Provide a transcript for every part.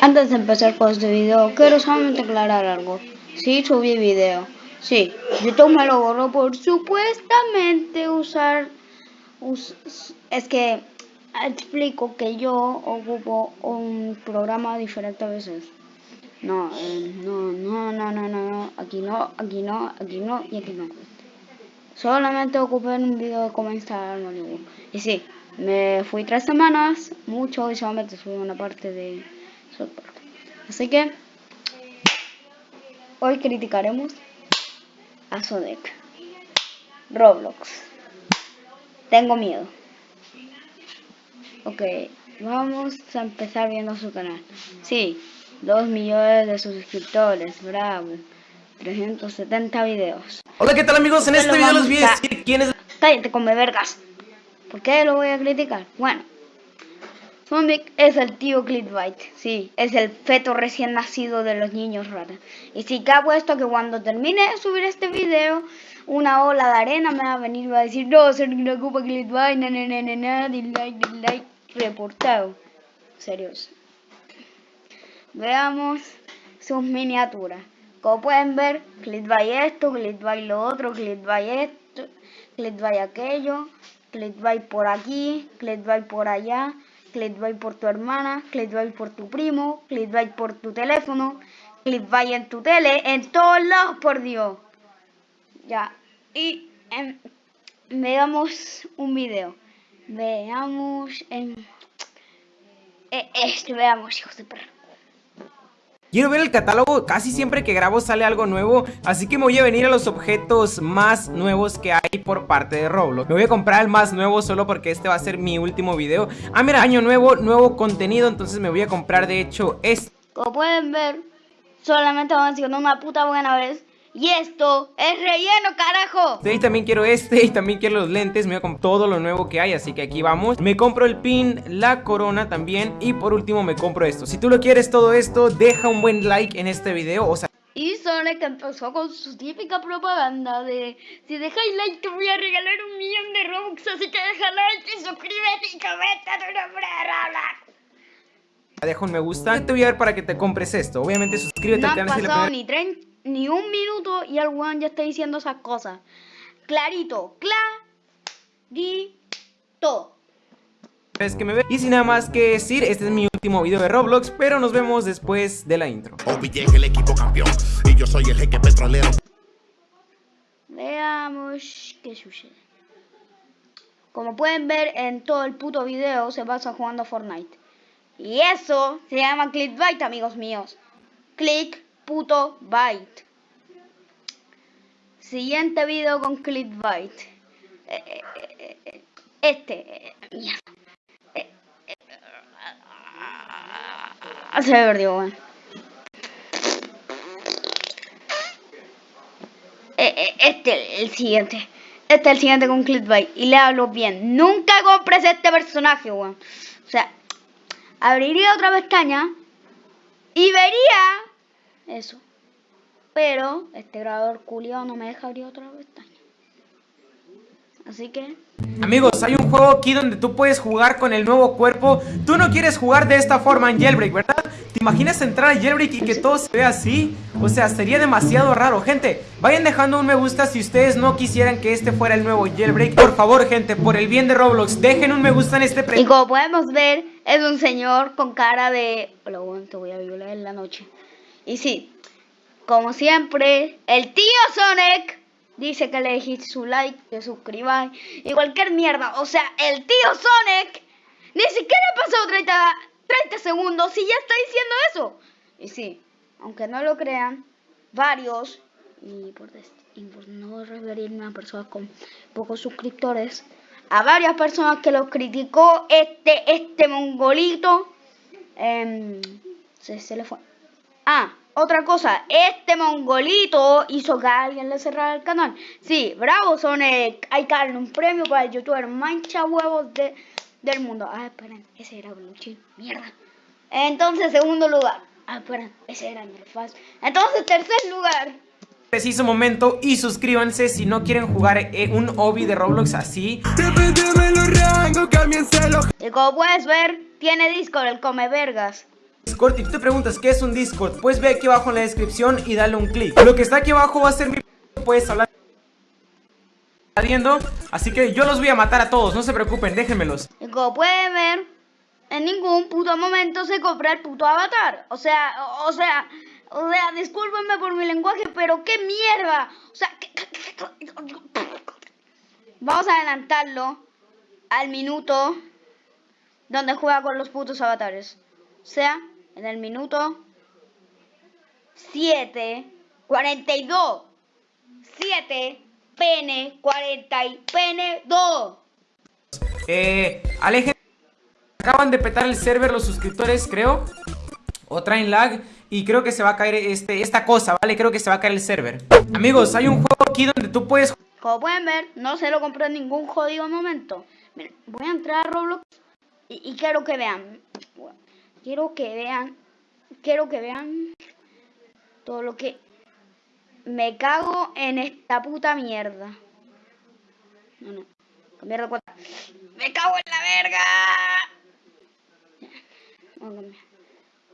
Antes de empezar con este video, quiero solamente aclarar algo. Sí, subí video. Sí, YouTube me lo borró por supuestamente usar... es que explico que yo ocupo un programa diferente a veces. No, eh, no, no, no, no, no, aquí no, aquí no, aquí no y aquí no. Solamente ocupé un video de cómo instalar. Y sí, me fui tres semanas, mucho, y solamente subí una parte de Así que, hoy criticaremos a Sonic. Roblox. Tengo miedo. Ok, vamos a empezar viendo su canal. Sí, 2 millones de suscriptores, bravo. 370 videos. Hola, ¿qué tal amigos? En este video voy a decir quién es... Cállate, come vergas. ¿Por qué lo voy a criticar? Bueno, Sonic es el tío Clickbait, sí, es el feto recién nacido de los niños rata. Y sí que esto que cuando termine de subir este video, una ola de arena me va a venir y va a decir, no, ser una culpa Clickbait, na na dislike, dislike, reportado. Serios. Veamos sus miniaturas. Como pueden ver, Clickbait esto, Clickbait lo otro, Clickbait esto, Clickbait aquello, Clickbait por aquí, Clickbait por allá clickbait por tu hermana, clickbait por tu primo, clickbait por tu teléfono, clickbait en tu tele, en todos lados, por Dios. Ya, y em, veamos un video. Veamos en... E, este, veamos, hijos de perro. Quiero ver el catálogo, casi siempre que grabo sale algo nuevo Así que me voy a venir a los objetos más nuevos que hay por parte de Roblox. Me voy a comprar el más nuevo solo porque este va a ser mi último video. Ah mira, año nuevo, nuevo contenido, entonces me voy a comprar de hecho este. Como pueden ver, solamente vamos haciendo una puta buena vez y esto es relleno, carajo. Sí, también quiero este y también quiero los lentes. Me voy a comprar todo lo nuevo que hay, así que aquí vamos. Me compro el pin, la corona también. Y por último me compro esto. Si tú lo quieres todo esto, deja un buen like en este video. O sea... Y Sonic empezó con su típica propaganda de Si dejáis like te voy a regalar un millón de Robux Así que deja like y suscríbete y comenta tu nombre de Deja un me gusta Te voy a ver para que te compres esto Obviamente suscríbete al canal si le ni 30 ni un minuto y el weón ya está diciendo esas cosas. Clarito, clarito. Es que me ve. Y sin nada más que decir, este es mi último video de Roblox, pero nos vemos después de la intro. el equipo campeón y yo soy el jeque petrolero. Veamos qué sucede. Como pueden ver en todo el puto video se pasa jugando Fortnite. Y eso se llama clickbait, amigos míos. Click puto byte. Siguiente video con clickbait. Eh, eh, eh, este. Se perdió, bueno. Este el siguiente. Este es el siguiente con clickbait. Y le hablo bien. Nunca compres este personaje, weón. O sea, abriría otra pestaña y vería eso. Pero este grabador culiado no me deja abrir otra pestaña. Así que... Amigos, hay un juego aquí donde tú puedes jugar con el nuevo cuerpo Tú no quieres jugar de esta forma en Jailbreak, ¿verdad? ¿Te imaginas entrar a Jailbreak y que todo se vea así? O sea, sería demasiado raro Gente, vayan dejando un me gusta si ustedes no quisieran que este fuera el nuevo Jailbreak Por favor, gente, por el bien de Roblox, dejen un me gusta en este... Y como podemos ver, es un señor con cara de... Hola, bueno, te voy a violar en la noche Y sí, como siempre, el tío Sonic dice que le dejéis su like, que suscribáis y cualquier mierda. O sea, el tío Sonic ni siquiera ha pasado 30, 30 segundos y ya está diciendo eso. Y sí, aunque no lo crean, varios, y por, no referirme a personas con pocos suscriptores, a varias personas que lo criticó este, este mongolito, eh, se, se le fue. Ah, otra cosa, este mongolito hizo que alguien le cerrara el canal. Sí, bravo Sonic. Hay que darle un premio para el youtuber mancha huevos de, del mundo. Ah, esperen, ese era Bluchi. Mierda. Entonces, segundo lugar. Ah, esperen, ese era Nerfaz. Entonces, tercer lugar. Preciso momento y suscríbanse si no quieren jugar un hobby de Roblox así. Y como puedes ver, tiene Discord, el come vergas. Discord y tú te preguntas qué es un Discord, pues ve aquí abajo en la descripción y dale un clic. Lo que está aquí abajo va a ser mi... Puedes hablar... Viendo, así que yo los voy a matar a todos, no se preocupen, déjenmelos. Como pueden ver, en ningún puto momento se compra el puto avatar. O sea, o, sea, o sea, discúlpenme por mi lenguaje, pero qué mierda. O sea, ¿qué- qué- qué- qué- vamos a adelantarlo al minuto donde juega con los putos avatares. O sea, en el minuto 7, 42, 7, pene, 40 y pene 2. Eh, alejen. Acaban de petar el server los suscriptores, creo. O traen lag. Y creo que se va a caer este, esta cosa, ¿vale? Creo que se va a caer el server. Amigos, hay un juego aquí donde tú puedes Como pueden ver, no se lo compré en ningún jodido momento. Miren, voy a entrar a Roblox y, y quiero que vean. Quiero que vean. Quiero que vean todo lo que me cago en esta puta mierda. No, no. Cambiar de cuenta. Me cago en la verga.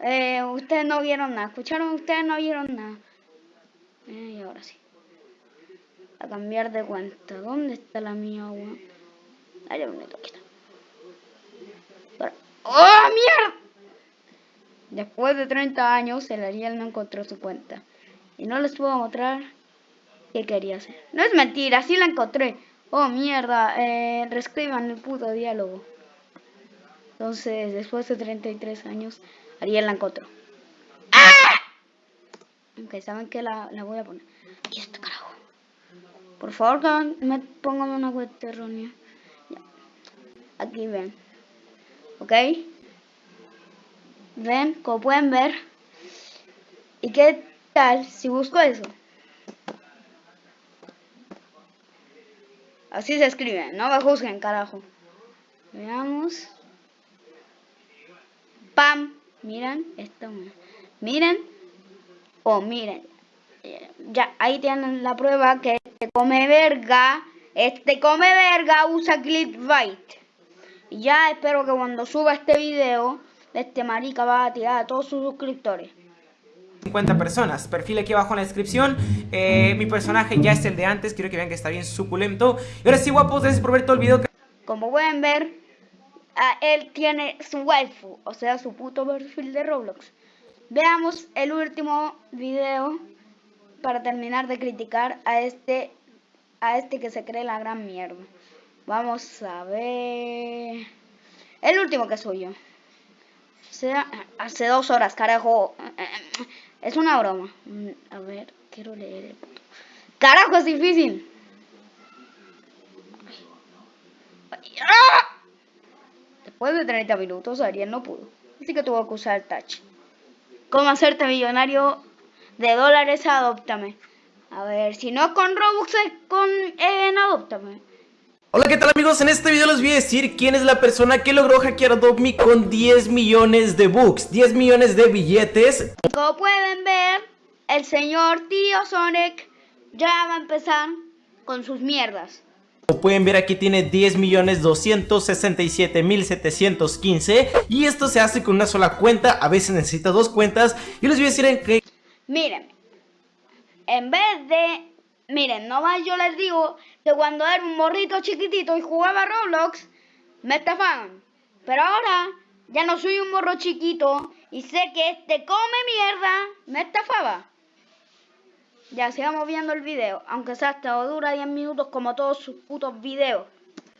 Eh, ustedes no vieron nada. ¿Escucharon? Ustedes no vieron nada. Eh, y ahora sí a cambiar de cuenta. ¿Dónde está la mía, weón? Ay, bonito, aquí está. ¡Oh, mierda! Después de 30 años, el Ariel no encontró su cuenta. Y no les puedo mostrar qué quería hacer. No es mentira, sí la encontré. Oh, mierda, eh, reescriban el puto diálogo. Entonces, después de 33 años, Ariel la encontró. ¡Ah! Ok, ¿saben qué? La, la voy a poner. Aquí está, carajo. Por favor, que me pongan una cuenta errónea. Aquí ven. ¿Ok? Ven, como pueden ver. ¿Y qué tal si busco eso? Así se escribe, no me juzguen, carajo. Veamos. Pam. Miren, esto. Miren. Oh, miren. Eh, Ya, ahí tienen la prueba que este come verga. Este come verga usa clickbait. Ya espero que cuando suba este video, este marica va a tirar a todos sus suscriptores. 50 personas. Perfil aquí abajo en la descripción. Eh, mi personaje ya es el de antes. Quiero que vean que está bien suculento. Y ahora sí, guapos, gracias por ver todo el video. Como pueden ver, a él tiene su waifu, o sea, su puto perfil de Roblox. Veamos el último video para terminar de criticar a este a este que se cree la gran mierda. Vamos a ver el último que subió. O sea, hace dos horas, carajo. Es una broma. A ver, quiero leer el puto. Carajo, es difícil. Después de 30 minutos, Ariel no pudo. Así que tuvo que usar touch. ¿Cómo hacerte millonario de dólares? Adóptame. A ver, si no con Robux, es con en Adóptame. Hola, ¿qué tal amigos? En este video les voy a decir quién es la persona que logró hackear Adopt Me con 10 millones de bucks, 10 millones de billetes. Como pueden ver, el señor tío Sonic ya va a empezar con sus mierdas. Como pueden ver aquí tiene 10 millones 267 mil 715 y esto se hace con una sola cuenta, a veces necesita dos cuentas. Yo les voy a decir en qué Miren, en vez de... Miren, nomás yo les digo cuando era un morrito chiquitito y jugaba Roblox, me estafaban. Pero ahora ya no soy un morro chiquito y sé que este come mierda me estafaba. Ya sigamos viendo el video, aunque sea hasta dura 10 minutos como todos sus putos videos.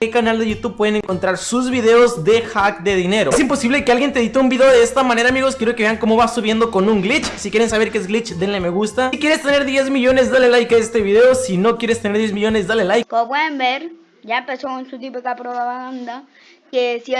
Qué canal de YouTube pueden encontrar sus videos de hack de dinero. Es imposible que alguien te edite un video de esta manera amigos, quiero que vean cómo va subiendo con un glitch. Si quieren saber qué es glitch, denle me gusta. Si quieres tener 10 millones, dale like a este video. Si no quieres tener 10 millones, dale like. Como pueden ver, ya empezó con su típica propaganda. Que si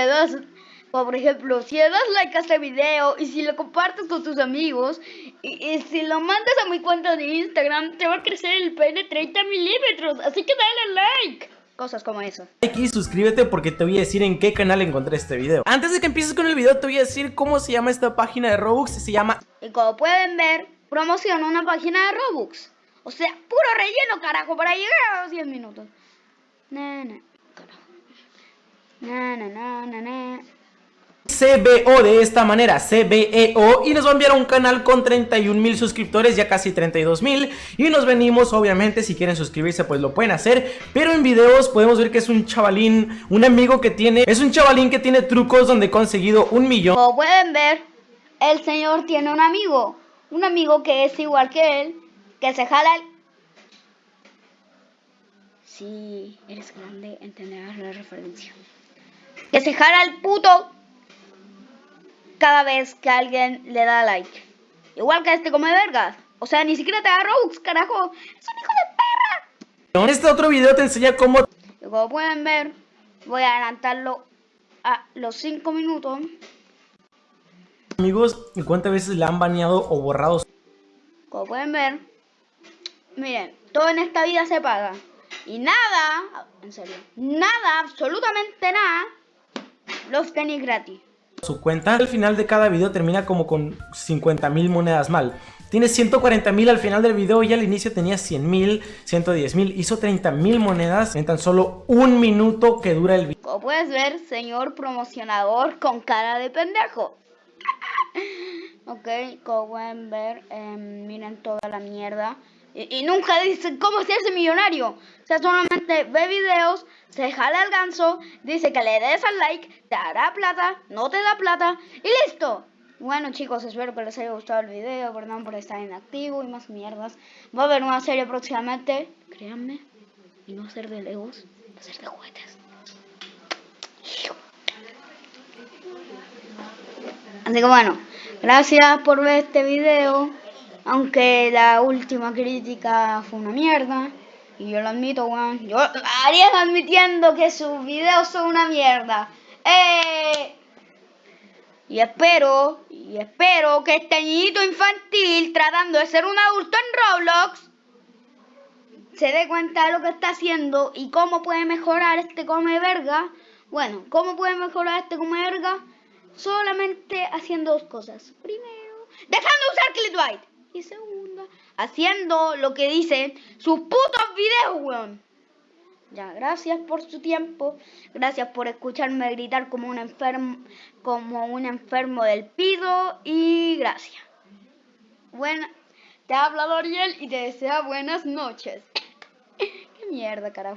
o por ejemplo, si le das like a este video y si lo compartes con tus amigos y, y si lo mandas a mi cuenta de Instagram, te va a crecer el pene 30 milímetros. Así que dale like. Cosas como esas. like y suscríbete porque te voy a decir en qué canal encontré este video. Antes de que empieces con el video te voy a decir cómo se llama esta página de Robux, se llama Y como pueden ver, promociona una página de Robux. O sea, puro relleno, carajo, para llegar a los 10 minutos. Na, na, carajo. Na, na, na, na, na. CBO de esta manera, CBEO y nos va a enviar a un canal con 31 mil suscriptores, ya casi 32 mil y nos venimos, obviamente, si quieren suscribirse pues lo pueden hacer, pero en videos podemos ver que es un chavalín, un amigo que tiene, es un chavalín que tiene trucos donde he conseguido un millón Como pueden ver, el señor tiene un amigo. Un amigo que es igual que él, que se jala el... Si eres grande, entenderás la referencia. Que se jala el puto cada vez que alguien le da like. Igual que este come vergas. O sea, ni siquiera te da Robux, carajo. Es un hijo de perra. En este otro video te enseña cómo Y como pueden ver, voy a adelantarlo a los 5 minutos. amigos, y cuántas veces le han baneado o borrado Como pueden ver, miren, todo en esta vida se paga. Y nada, en serio, nada, absolutamente nada, los tenis gratis. Su cuenta. Al final de cada video termina como con 50 mil monedas mal. Tiene 140 mil al final del video y al inicio tenía 100 mil, 110 mil. Hizo 30 mil monedas en tan solo un minuto que dura el video. Como puedes ver, señor promocionador con cara de pendejo. ok, como pueden ver, em, miren toda la mierda. Y, y nunca dice cómo hacerse millonario. O sea, solamente ve videos, se jala el ganso, dice que le des al like, te dará plata, no te da plata y listo. Bueno chicos, espero que les haya gustado el video, perdón por estar inactivo y más mierdas. Va a haber una serie próximamente, créanme, y no ser de legos, va a ser de juguetes. Así que bueno, gracias por ver este video. Aunque la última crítica fue una mierda. Y yo lo admito, weón. Yo Ariel admitiendo que sus videos son una mierda. ¡Eh! Y espero, y espero que este niñito infantil tratando de ser un adulto en Roblox se dé cuenta de lo que está haciendo y cómo puede mejorar este come verga. Bueno, ¿cómo puede mejorar este come verga? Solamente haciendo dos cosas. Primero, dejando de usar Clickbait. Y segunda, haciendo lo que dicen sus putos videos, weón. Ya, gracias por su tiempo. Gracias por escucharme gritar como un enfermo, como un enfermo del pido. Y gracias. Buena, te habla Doriel y te desea buenas noches. Qué mierda, carajo.